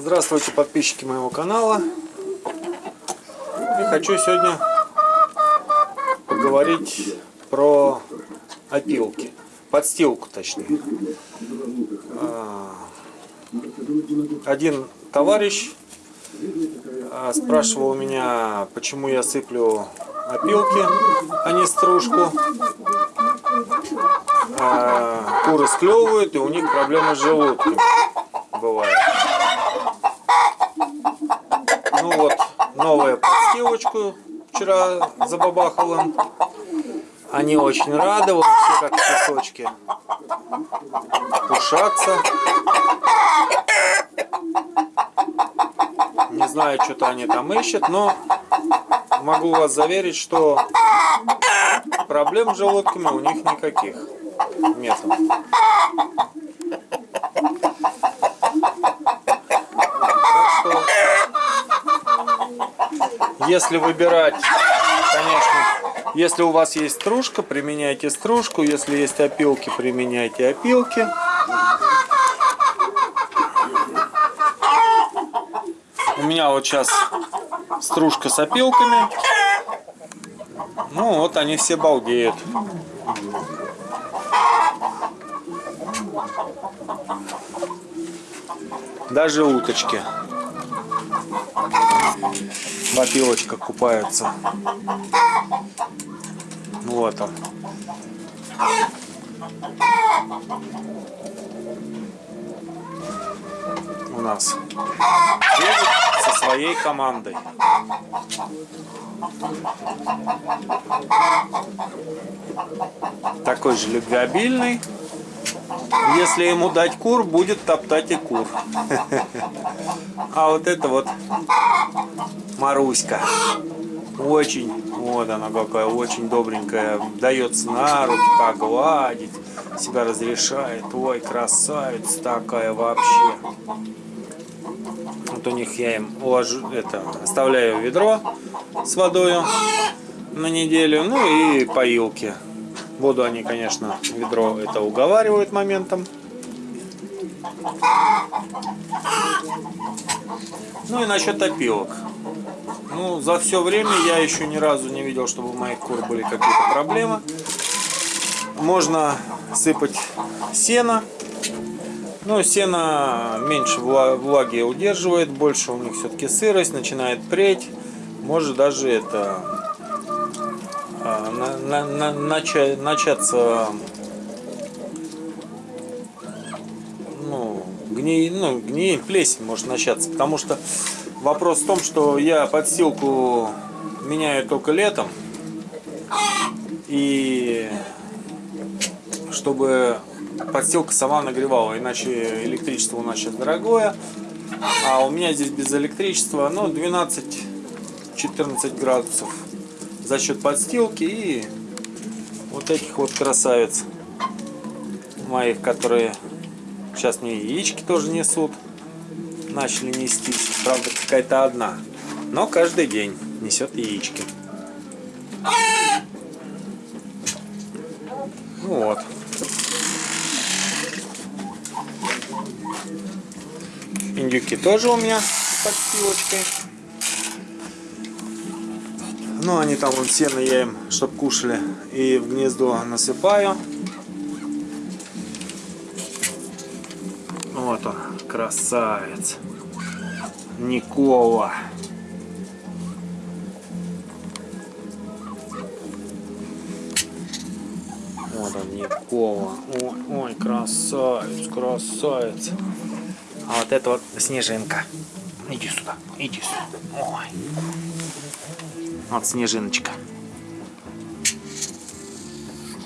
Здравствуйте, подписчики моего канала. И хочу сегодня поговорить про опилки. Подстилку, точнее. А, один товарищ а, спрашивал меня, почему я сыплю опилки, а не стружку. А, куры склевывают, и у них проблемы с желудком бывает. Ну новая подстилочку вчера забабахал. Они очень рады, вот все как песочки. Пушатся. Не знаю, что-то они там ищут, но могу вас заверить, что проблем с желудками у них никаких нету. Если выбирать, конечно, если у вас есть стружка, применяйте стружку. Если есть опилки, применяйте опилки. У меня вот сейчас стружка с опилками. Ну вот они все балдеют. Даже уточки в опилочках купаются. Вот он. У нас со своей командой. Такой же любвеобильный. Если ему дать кур, будет топтать и кур. А вот это вот Маруська. Очень, вот она какая, очень добренькая. Дается на руки погладить. Себя разрешает. Ой, красавица такая вообще. Вот у них я им уложу, это, оставляю ведро с водой на неделю. Ну и поилки. Воду они, конечно, ведро это уговаривают моментом. Ну и насчет опилок. Ну, за все время я еще ни разу не видел, чтобы у моих кур были какие-то проблемы. Можно сыпать сено. Но сено меньше влаги удерживает, больше у них все-таки сырость, начинает преть. Может даже это на, на, на, начать, начаться ну, гни, ну, гни, плесень может начаться, потому что вопрос в том, что я подстилку меняю только летом, и чтобы подстилка сама нагревала, иначе электричество у нас сейчас дорогое, а у меня здесь без электричества, ну, 12-14 градусов за счет подстилки и вот этих вот красавиц моих, которые сейчас мне яички тоже несут. Начали нести, правда какая-то одна, но каждый день несет яички. Вот. Индюки тоже у меня с подстилочкой. Ну, они там вон сено я им, чтоб кушали, и в гнездо насыпаю. Вот он, красавец. Никола. Вот он, Никола. Ой, ой, красавец, красавец. А вот это вот снежинка. Иди сюда, иди сюда. Ой. Вот снежиночка.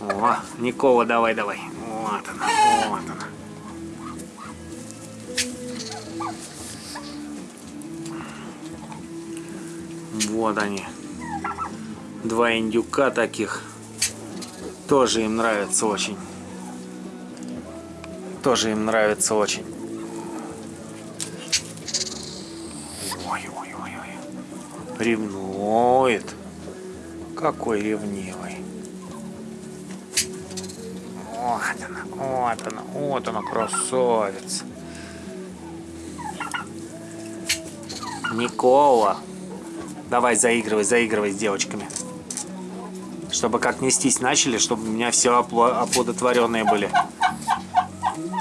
О, Никола, давай, давай. Вот она, вот она. Вот они. Два индюка таких. Тоже им нравится очень. Тоже им нравится очень. Ревнует. Какой ревнивый. Вот она, вот она, вот она, красавица. Никола. Давай заигрывай, заигрывай с девочками. Чтобы как нестись начали, чтобы у меня все оплодотворенные были.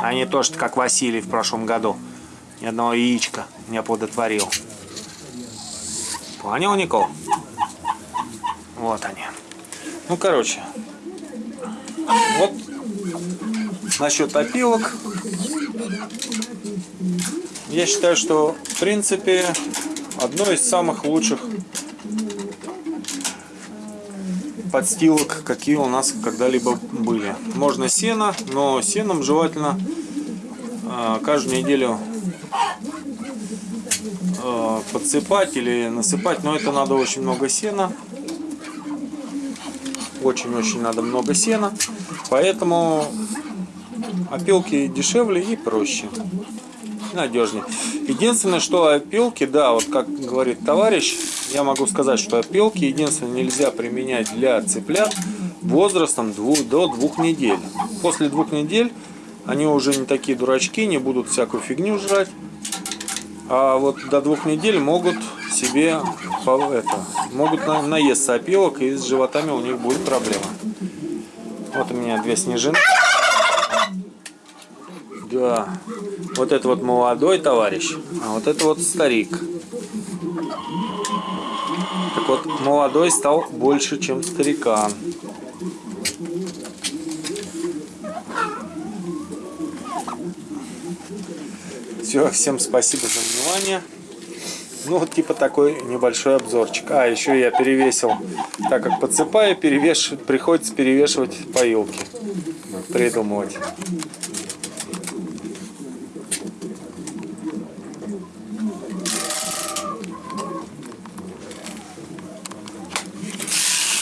А не то, что как Василий в прошлом году. Ни одного яичка не оплодотворил. Понял, Никол? Вот они. Ну, короче. Вот насчет опилок. Я считаю, что в принципе одно из самых лучших подстилок, какие у нас когда-либо были. Можно сено, но сеном желательно э, каждую неделю э, подсыпать или насыпать, но это надо очень много сена. Очень-очень надо много сена, поэтому опилки дешевле и проще надежнее. Единственное, что опилки, да, вот как говорит товарищ, я могу сказать, что опилки единственное нельзя применять для цыплят возрастом двух, до двух недель. После двух недель они уже не такие дурачки, не будут всякую фигню жрать. А вот до двух недель могут себе это, могут на, наесться опилок и с животами у них будет проблема. Вот у меня две снежинки. Да. Вот это вот молодой товарищ, а вот это вот старик. Так вот, молодой стал больше, чем старикан. Все, всем спасибо за внимание. Ну, вот типа такой небольшой обзорчик. А, еще я перевесил, так как подсыпаю, перевеш... приходится перевешивать поилки. Придумывать.